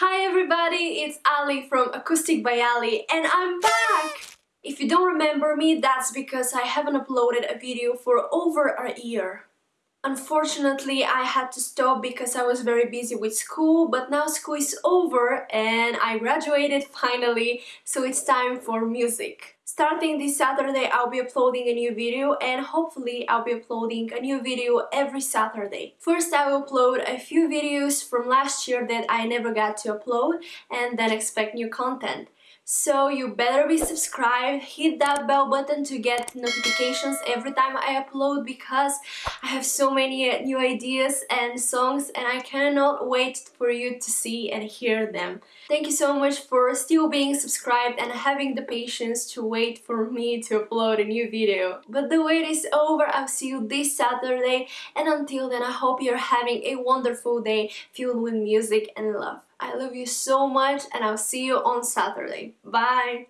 Hi everybody, it's Ali from Acoustic by Ali and I'm back! If you don't remember me, that's because I haven't uploaded a video for over a year. Unfortunately, I had to stop because I was very busy with school, but now school is over and I graduated finally, so it's time for music. Starting this Saturday, I'll be uploading a new video and hopefully I'll be uploading a new video every Saturday. First, I will upload a few videos from last year that I never got to upload and then expect new content. So you better be subscribed, hit that bell button to get notifications every time I upload because I have so many new ideas and songs and I cannot wait for you to see and hear them. Thank you so much for still being subscribed and having the patience to wait for me to upload a new video. But the wait is over, I'll see you this Saturday and until then I hope you're having a wonderful day filled with music and love. I love you so much and I'll see you on Saturday. Bye!